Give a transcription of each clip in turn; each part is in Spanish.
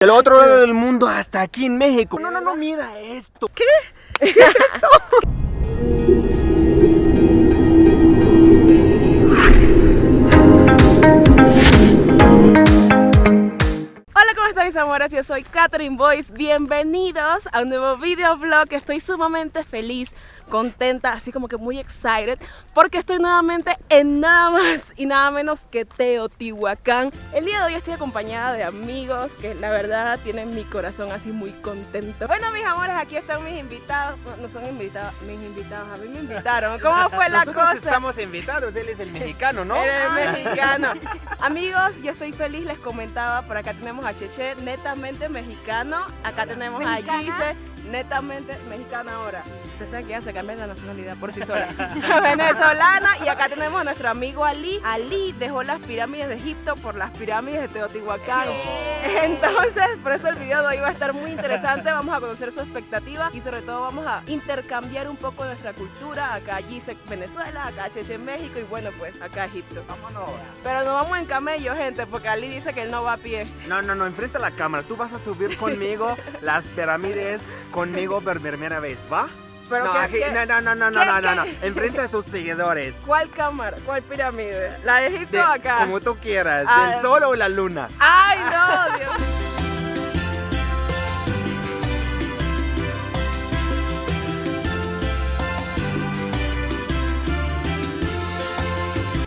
Del otro lado del mundo hasta aquí en México. No, no, no, mira esto. ¿Qué? ¿Qué es esto? Hola, ¿cómo están mis amores? Yo soy Catherine Boyce. Bienvenidos a un nuevo videoblog. Estoy sumamente feliz contenta, así como que muy excited, porque estoy nuevamente en nada más y nada menos que Teotihuacán. El día de hoy estoy acompañada de amigos que la verdad tienen mi corazón así muy contento. Bueno, mis amores, aquí están mis invitados. No, son invitados, mis invitados, a mí me invitaron. ¿Cómo fue la Nosotros cosa? estamos invitados, él es el mexicano, ¿no? Eres mexicano. Amigos, yo estoy feliz, les comentaba, por acá tenemos a Cheche, netamente mexicano. Acá tenemos a Gise, netamente mexicana ahora. Ustedes saben que ya se cambia la nacionalidad por sí sola. Venezolana. Y acá tenemos a nuestro amigo Ali. Ali dejó las pirámides de Egipto por las pirámides de Teotihuacán. Entonces, por eso el video de hoy va a estar muy interesante. Vamos a conocer su expectativa y sobre todo vamos a intercambiar un poco nuestra cultura. Acá Gise Venezuela, acá Cheche México y bueno, pues acá Egipto. Vámonos. Pero no vamos en camello, gente, porque Ali dice que él no va a pie. No, no, no, enfrenta la cámara. Tú vas a subir conmigo las pirámides conmigo por primera vez, ¿va? Pero no, ¿qué- aquí- qué- no, no, no, no, no, qué- no, no? Enfrenta a tus seguidores. ¿Cuál cámara? ¿Cuál pirámide? ¿La de Egipto De- o acá? Como tú quieras, del sol o la luna. ¡Ay, no, Dios!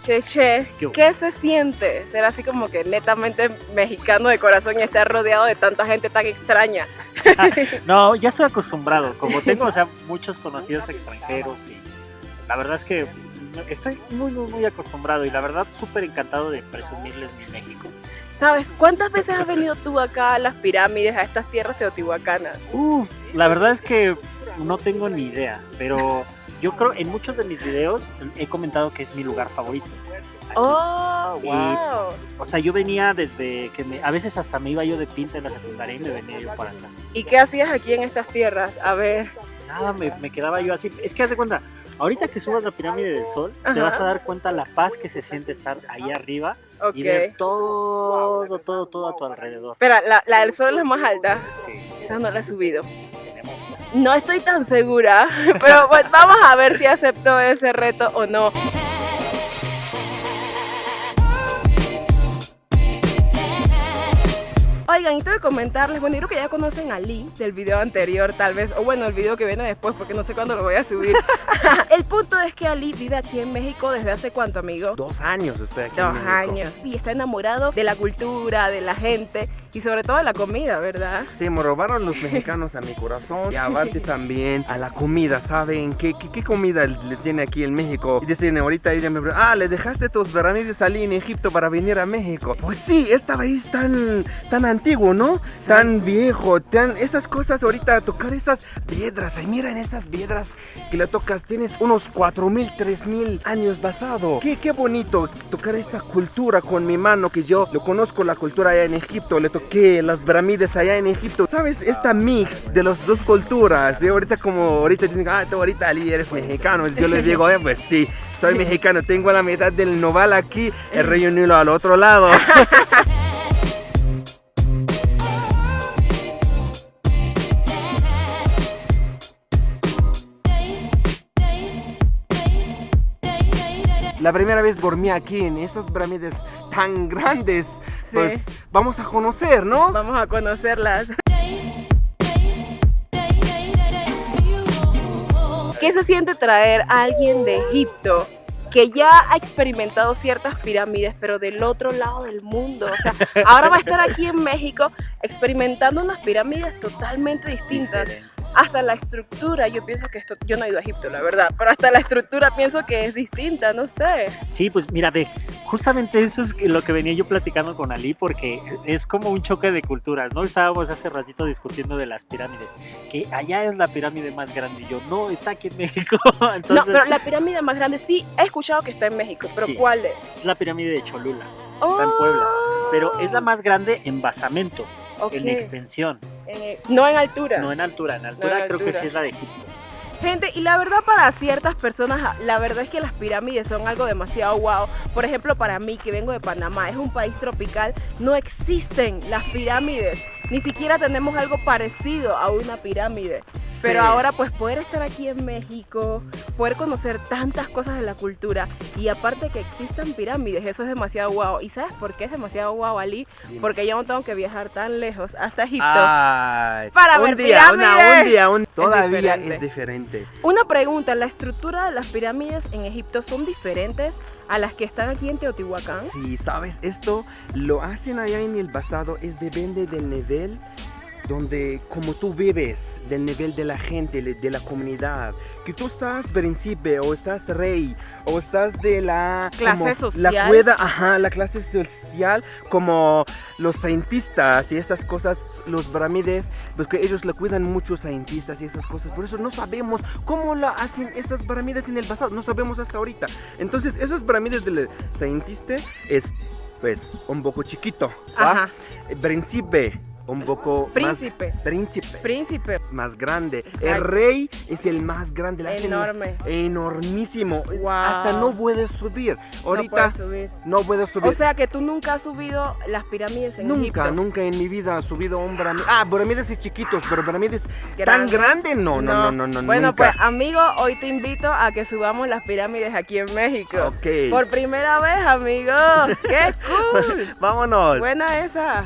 Cheche, ¿Qué? ¿qué se siente ser así como que netamente mexicano de corazón y estar rodeado de tanta gente tan extraña? No, ya estoy acostumbrado. Como tengo, o sea, muchos conocidos extranjeros y la verdad es que estoy muy, muy, muy acostumbrado y la verdad súper encantado de presumirles mi México. ¿Sabes cuántas veces has venido tú acá a las pirámides, a estas tierras teotihuacanas? Uf, la verdad es que no tengo ni idea, pero yo creo en muchos de mis videos he comentado que es mi lugar favorito. aquí. ¡Oh, Y- wow! O sea, yo venía desde que me, a veces hasta me iba yo de pinta en la secundaria y me venía yo para acá. ¿Y qué hacías aquí en estas tierras? A ver. Nada, me, me quedaba yo así. Es que haz de cuenta, ahorita que subas la pirámide del sol, te Ajá. vas a dar cuenta la paz que se siente estar ahí arriba Ok. y ver todo, todo, todo a tu alrededor. Espera, la, la del sol es la más alta. Sí, Esa no la he subido. No estoy tan segura, pero bueno, vamos a ver si acepto ese reto o no. Oigan, y tengo que comentarles, bueno, yo creo que ya conocen a Lee del video anterior, tal vez, o bueno, el video que viene después, porque no sé cuándo lo voy a subir. el punto es que Ali vive aquí en México desde hace cuánto, amigo? Dos años estoy aquí. en Dos México. años. Y está enamorado de la cultura, de la gente y sobre todo de la comida, ¿verdad? Sí, me robaron los mexicanos a mi corazón y aparte también a la comida, ¿saben? ¿Qué, qué, qué comida le tiene aquí en México? Y dicen, ahorita ella me pregunta, ah, ¿le dejaste tus pirámides allí en Egipto para venir a México? Pues sí, esta vez tan, tan antiguo, ¿no? Tan viejo, tan, esas cosas ahorita, tocar esas piedras, ay, miren esas piedras que le tocas, tienes unos 4000, 3000 años pasado. Qué, qué bonito tocar esta cultura con mi mano, que yo lo conozco la cultura allá en Egipto, le toqué las pirámides allá en Egipto. ¿Sabes? Esta mix de las dos culturas. Y ahorita como ahorita dicen, ah, tú ahorita eres mexicano. Yo le digo, eh, pues sí, soy mexicano. Tengo la mitad del noval aquí, el Río Nilo al otro lado. La primera vez dormí aquí en esas pirámides tan grandes. Pues vamos a conocer, ¿no? Vamos a conocerlas. ¿Qué se siente traer a alguien de Egipto que ya ha experimentado ciertas pirámides, pero del otro lado del mundo? O sea, ahora va a estar aquí en México experimentando unas pirámides totalmente distintas. Hasta la estructura, yo pienso que esto, yo no he ido a Egipto, la verdad, pero hasta la estructura pienso que es distinta, no sé. Sí, pues mira, ve, justamente eso es lo que venía yo platicando con Ali, porque es como un choque de culturas, ¿no? Estábamos hace ratito discutiendo de las pirámides, que allá es la pirámide más grande, y yo, no, está aquí en México. Entonces, no, pero la pirámide más grande sí he escuchado que está en México, pero Sí. ¿cuál es? es la pirámide de Cholula, está en Puebla, pero es la más grande en basamento, Ok. en extensión, Eh, no en altura. no en altura, en altura en creo que sí es la de Egipto. Gente, y la verdad para ciertas personas, la verdad es que las pirámides son algo demasiado guau. Por ejemplo, para mí, que vengo de Panamá, es un país tropical, no existen las pirámides. ni siquiera tenemos algo parecido a una pirámide. Pero ahora pues poder estar aquí en México, poder conocer tantas cosas de la cultura y aparte que existan pirámides, eso es demasiado guau. ¿Y sabes por qué es demasiado guau, Ali? Dime. Porque yo no tengo que viajar tan lejos hasta Egipto. Ay, Para un ver día, una- pirámides. un día, un- todavía diferente. es diferente. Una pregunta, ¿la estructura de las pirámides en Egipto son diferentes a las que están aquí en Teotihuacán? Sí, sabes, esto lo hacen allá en el pasado, es depende del nivel donde como tú vives, del nivel de la gente, de la comunidad, que tú estás príncipe o estás rey o estás de la Clase como social. la cueda, ajá, la clase social como los cientistas y esas cosas, los pirámides, pues que ellos le cuidan mucho cientistas y esas cosas, por eso no sabemos cómo la hacen esas pirámides en el pasado, no sabemos hasta ahorita. Entonces, esos pirámides del cientista es pues un poco chiquito, ¿va? Ajá. Príncipe, un poco Príncipe. más príncipe, Príncipe. más grande. Exacto. El rey es el más grande, la Enorme. enormísimo. Wow. Hasta no puedes subir. Ahorita No puedes subir. no puedo subir. O sea que tú nunca has subido las pirámides en Nunca, Egipto. nunca en mi vida he subido un pirámide. Ah, pirámides es chiquitos, pero pirámides tan Grande. grandes, no, no, no, no, no, Bueno, nunca. pues amigo, hoy te invito a que subamos las pirámides aquí en México. Ok. Por primera vez, amigo. ¡Qué cool! Vámonos. Buena esa.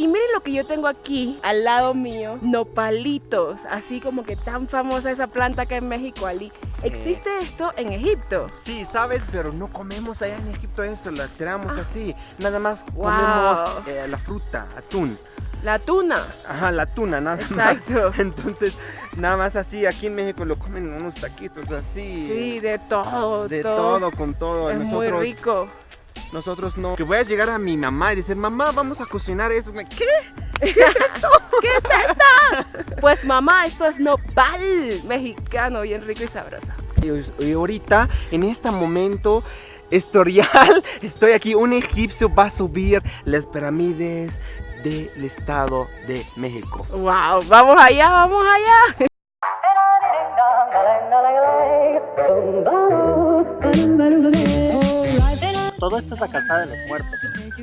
Y miren lo que yo tengo aquí al lado mío, nopalitos, así como que tan famosa esa planta que en México, Ali. ¿Existe esto en Egipto? Sí, sabes, pero no comemos allá en Egipto eso, la tiramos así. Nada más Wow. comemos eh, la fruta, atún. La tuna. Ajá, la tuna, nada Exacto. más. Entonces, nada más así, aquí en México lo comen unos taquitos así. Sí, de todo, De todo, con todo. Es muy rico. Nosotros no. Que voy a llegar a mi mamá y decir, mamá, vamos a cocinar eso. ¿Qué? Pues mamá, esto es nopal mexicano, bien rico y sabroso. Y, y ahorita, en este momento historial, estoy aquí. Un egipcio va a subir las pirámides del Estado de México. Wow, vamos allá, vamos allá. Todo esto es la calzada de los muertos.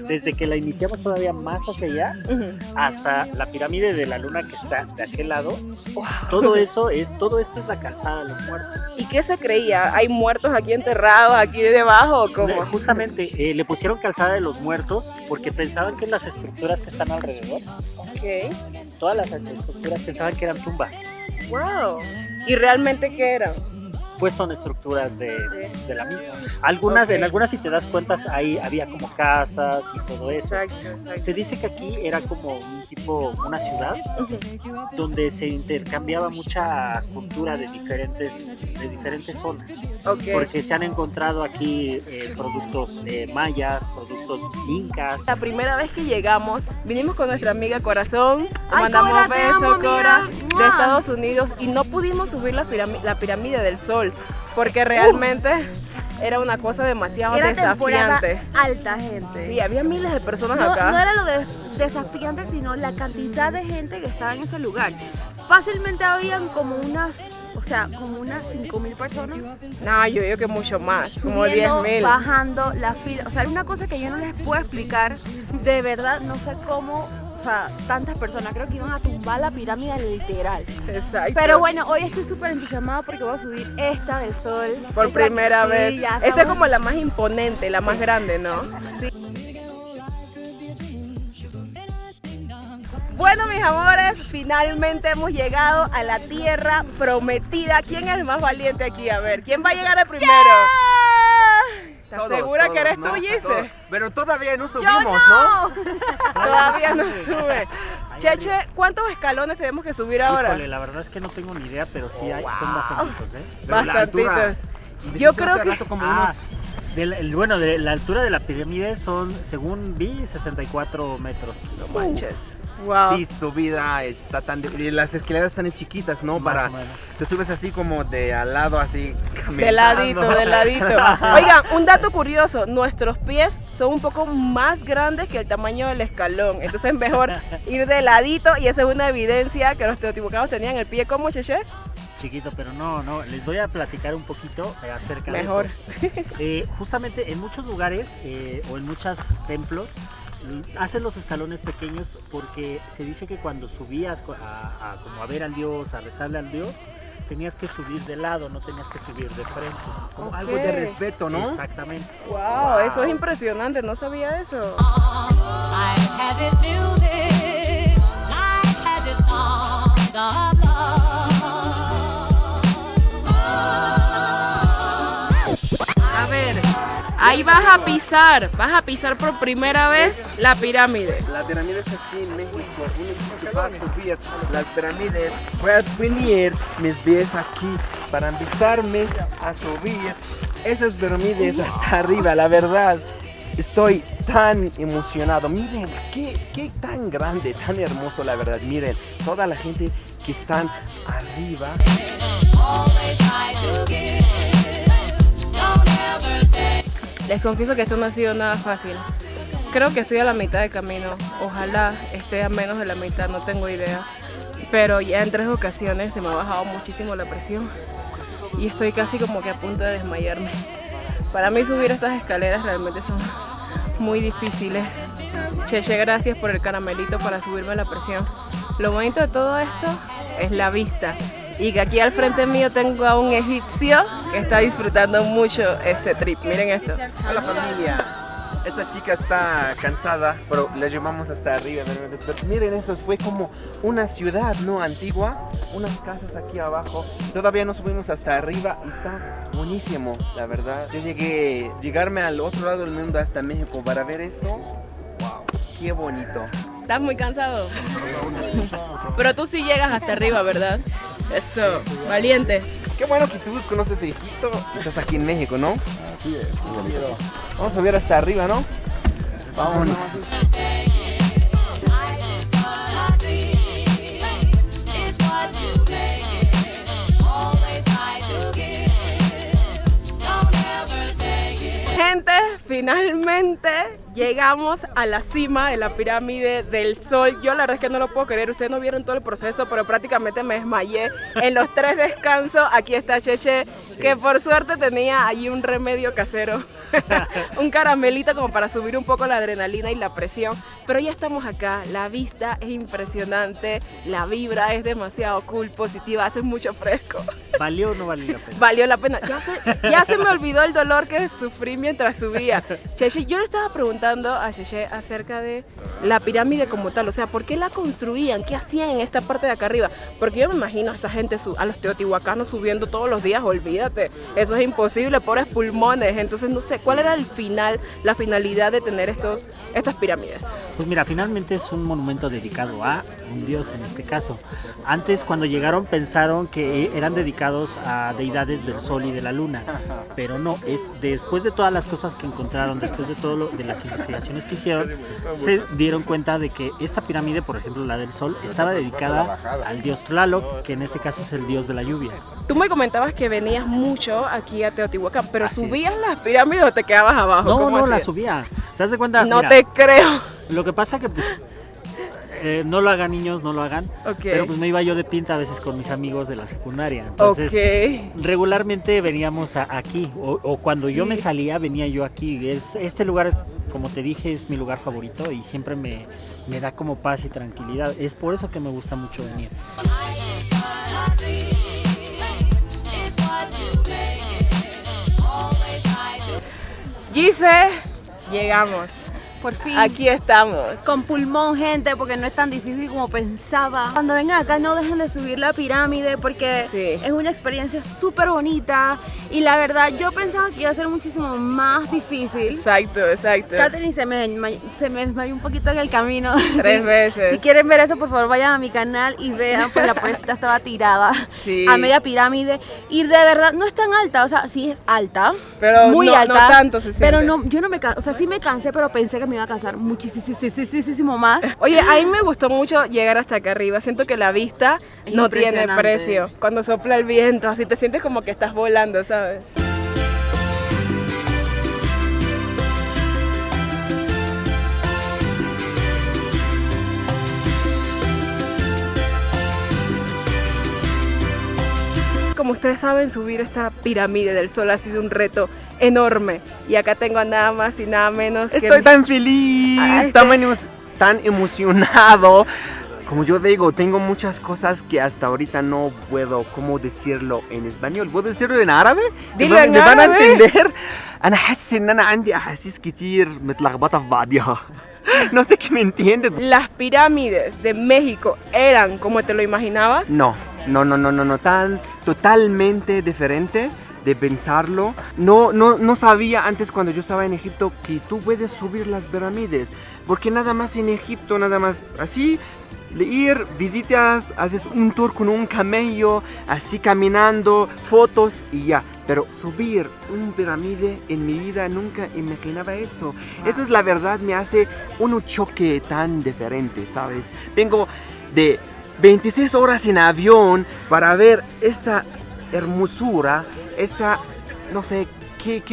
Desde que la iniciamos todavía más hacia allá hasta la pirámide de la luna que está de aquel lado. Todo eso es, todo esto es la calzada de los muertos. ¿Y qué se creía? ¿Hay muertos aquí enterrados, aquí debajo o cómo? Justamente eh, le pusieron calzada de los muertos porque pensaban que las estructuras que están alrededor, todas las estructuras pensaban que eran tumbas. Wow. ¿Y realmente qué eran? Pues son estructuras de, de la misma. Algunas, Ok. En algunas, si te das cuenta, ahí había como casas y todo eso. Exacto, exacto. Se dice que aquí era como un tipo, una ciudad donde se intercambiaba mucha cultura de diferentes, de diferentes zonas. Ok. Porque se han encontrado aquí eh, productos eh, mayas, productos incas. La primera vez que llegamos, vinimos con nuestra amiga Corazón, le Ay, mandamos Cora, besos, Cora, amiga. De Mua. Estados Unidos y no pudimos subir la, la pirámide del Sol porque realmente era una cosa demasiado Era desafiante. alta, gente. Sí, había miles de personas no, acá. no era lo de desafiante, sino la cantidad de gente que estaba en ese lugar. Fácilmente habían como unas, o sea, como unas 5.000 personas No, yo digo que mucho más, como 10 subiendo, mil. bajando la fila. O sea, hay una cosa que yo no les puedo explicar. De verdad, no sé cómo, o sea, tantas personas. Creo que iban a tumbar la pirámide literal. Exacto. Pero bueno, hoy estoy súper entusiasmada porque voy a subir esta del sol. Por primera vez. ya Esta es estamos- como la más imponente, la más grande, ¿no? Sí. Bueno, mis amores, finalmente hemos llegado a la tierra prometida. ¿Quién es el más valiente aquí? A ver, ¿quién va a llegar de primero? ¿Estás Todos, segura que eres ¿no? tú, Gise? Pero todavía no Yo subimos, no. Todavía no sube. Cheche, ¿cuántos escalones tenemos que subir ahora? Híjole, la verdad es que no tengo ni idea, pero sí hay, son bastantitos, ¿eh? Bastantitos. Yo creo que- rato como Ah, unos- el- bueno, de la altura de la pirámide son, según vi, 64 metros. No manches. Wow. Sí, subida está tan... y las escaleras están chiquitas, ¿no? Más Para... o menos. Te subes así como de al lado, así caminando. De ladito, de ladito. Oigan, un dato curioso, nuestros pies son un poco más grandes que el tamaño del escalón, entonces es mejor ir de ladito y esa es una evidencia que los teotihuacanos tenían el pie como Cheche. Chiquito, pero no, no. Les voy a platicar un poquito eh, acerca Mejor. de eso. Eh, justamente en muchos lugares eh, o en muchos templos hacen los escalones pequeños porque se dice que cuando subías a, a, como a ver al dios, a rezarle al dios, tenías que subir de lado, no tenías que subir de frente. Como algo de respeto, ¿no? Exactamente. Wow, eso es impresionante, no sabía eso. Ahí vas a pisar, vas a pisar por primera vez la pirámide. La pirámide está aquí en México. Uno va a subir las pirámides. A poner mis pies aquí para empezarme a subir esas pirámides hasta arriba. La verdad, estoy tan emocionado. Miren, qué, qué tan grande, tan hermoso, la verdad. Miren, toda la gente que están arriba. Les confieso que esto no ha sido nada fácil. Creo que estoy a la mitad de camino. Ojalá esté a menos de la mitad, no tengo idea. Pero ya en tres ocasiones se me ha bajado muchísimo la presión. Y estoy casi como que a punto de desmayarme. Para mí subir estas escaleras realmente son muy difíciles. Cheche, gracias por el caramelito para subirme la presión. Lo bonito de todo esto es la vista. Y que aquí al frente mío tengo a un egipcio que está disfrutando mucho este trip. Miren esto. Hola familia. Esta chica está cansada, pero la llevamos hasta arriba. miren, eso fue como una ciudad, ¿no? Antigua. Unas casas aquí abajo. Todavía no subimos hasta arriba y está buenísimo, la verdad. Yo llegué, llegarme al otro lado del mundo hasta México para ver eso. Wow, qué bonito. ¿Estás muy cansado? Pero tú sí llegas hasta arriba, ¿verdad? Eso, valiente. Qué bueno que tú conoces Egipto estás aquí en México, ¿no? Sí, Vamos a ver hasta arriba, ¿no? Vámonos. Gente, finalmente llegamos a la cima de la pirámide del sol. Yo la verdad es que no lo puedo creer. Ustedes no vieron todo el proceso, pero prácticamente me desmayé en los tres descansos. Aquí está Cheche, que por suerte tenía allí un remedio casero. un caramelito como para subir un poco la adrenalina y la presión. Pero ya estamos acá. La vista es impresionante. La vibra es demasiado cool, positiva. Hace mucho fresco. ¿Valió o no valió la pena? Valió la pena. Ya se, ya se me olvidó el dolor que sufrí mientras subía. Cheche, yo le estaba preguntando a Cheche acerca de la pirámide como tal. O sea, ¿por qué la construían? ¿Qué hacían en esta parte de acá arriba? Porque yo me imagino a esa gente, a los teotihuacanos subiendo todos los días. Olvídate. Eso es imposible, pobres pulmones. Entonces, no sé, ¿cuál era el final, la finalidad de tener estos, estas pirámides? Pues mira, finalmente es un monumento dedicado a un dios en este caso. Antes cuando llegaron pensaron que eran dedicados a deidades del sol y de la luna, pero no, es después de todas las cosas que encontraron, después de todo lo, de las investigaciones que hicieron, se dieron cuenta de que esta pirámide, por ejemplo la del sol, estaba dedicada al dios Tlaloc, que en este caso es el dios de la lluvia. Tú me comentabas que venías mucho aquí a Teotihuacán, pero Así es. ¿subías las pirámides o te quedabas abajo? No, ¿Cómo no, la hacías? subía. ¿Te das de cuenta? No Mira, te creo. Lo que pasa que pues eh, no lo hagan niños, no lo hagan. Pero pues me iba yo de pinta a veces con mis amigos de la secundaria. Entonces, regularmente veníamos a- aquí. O, o cuando yo me salía, venía yo aquí. Es, este lugar, es, como te dije, es mi lugar favorito y siempre me, me da como paz y tranquilidad. Es por eso que me gusta mucho venir. Gise, llegamos. Por fin. Aquí estamos. Con pulmón, gente, porque no es tan difícil como pensaba. Cuando vengan acá, no dejen de subir la pirámide porque Sí. es una experiencia súper bonita. Y la verdad, yo pensaba que iba a ser muchísimo más difícil. Exacto, exacto. Katherine se me, se me desmayó un poquito en el camino. Tres Si- veces. Si quieren ver eso, por favor, vayan a mi canal y vean, pues la pobrecita estaba tirada Sí. a media pirámide. Y de verdad, no es tan alta, o sea, sí es alta. Pero muy no- no alta. tanto se Pero siente. no, yo no me cansé, o sea, sí me cansé, pero pensé que me iba a cansar muchísimo más. Oye, a mí me gustó mucho llegar hasta acá arriba. Siento que la vista Es no tiene precio. Cuando sopla el viento, así te sientes como que estás volando, ¿sabes? como ustedes saben, subir esta pirámide del sol ha sido un reto enorme. Y acá tengo a nada más y nada menos que Estoy mi- tan feliz, Ah, este- tan, emo- tan emocionado. Como yo digo, tengo muchas cosas que hasta ahorita no puedo, ¿cómo decirlo en español? ¿Puedo decirlo en árabe? ¿Me Dilo van- en ¿Me van a árabe. entender? أنا حاسس إن أنا عندي أحاسيس كتير متلخبطة في بعضها. No sé qué me entiende. Las pirámides de México eran como te lo imaginabas. No, no, no, no, no, no, tan totalmente diferente de pensarlo. No, no, no sabía antes cuando yo estaba en Egipto que tú puedes subir las pirámides, porque nada más en Egipto, nada más así, ir, visitas, haces un tour con un camello, así caminando, fotos y ya. Pero subir un pirámide en mi vida nunca imaginaba eso. Eso es la verdad, me hace un choque tan diferente, ¿sabes? Vengo de 26 horas en avión para ver esta hermosura, esta, no sé, qué,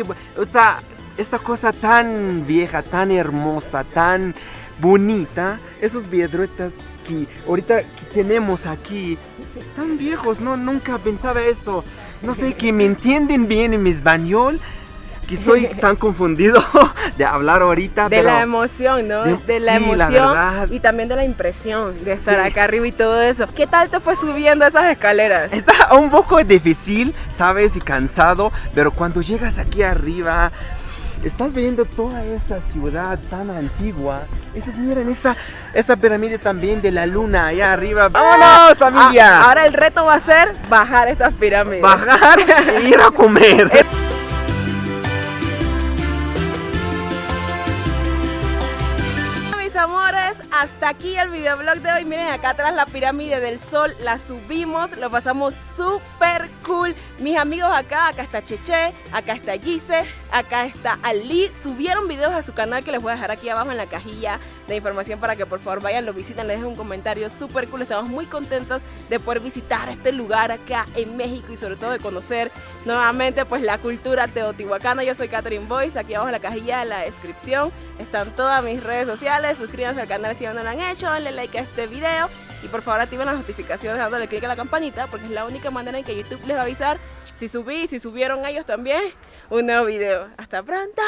esta, esta cosa tan vieja, tan hermosa, tan bonita, esos piedretas que ahorita que tenemos aquí, tan viejos, no, nunca pensaba eso. No sé, que me entienden bien en mi español, que estoy tan confundido de hablar ahorita, De pero... la emoción, ¿no? de- De, la sí, la emoción verdad. y también de la impresión de estar Sí. acá arriba y todo eso. ¿Qué tal te fue subiendo esas escaleras? Está un poco difícil, sabes, y cansado, pero cuando llegas aquí arriba, estás viendo toda esa ciudad tan antigua. Esos, miren, esa, esa pirámide también de la luna allá arriba. ¡Vámonos, familia! Ah, ahora el reto va a ser bajar estas pirámides. Bajar e ir a comer. Hasta aquí el videoblog de hoy. Miren acá atrás la pirámide del sol, la subimos, lo pasamos súper cool. Mis amigos acá, acá está Cheche, acá está Gise, acá está Ali. Subieron videos a su canal que les voy a dejar aquí abajo en la cajilla de información para que por favor vayan, lo visiten, les dejen un comentario súper cool. Estamos muy contentos de poder visitar este lugar acá en México y sobre todo de conocer nuevamente pues la cultura teotihuacana. Yo soy Catherine Boyce, aquí abajo en la cajilla de la descripción están todas mis redes sociales. Suscríbanse al canal si aún no lo han hecho, denle like a este video y por favor activen las notificaciones dándole clic a la campanita porque es la única manera en que YouTube les va a avisar si subí y si subieron ellos también un nuevo video. Hasta pronto.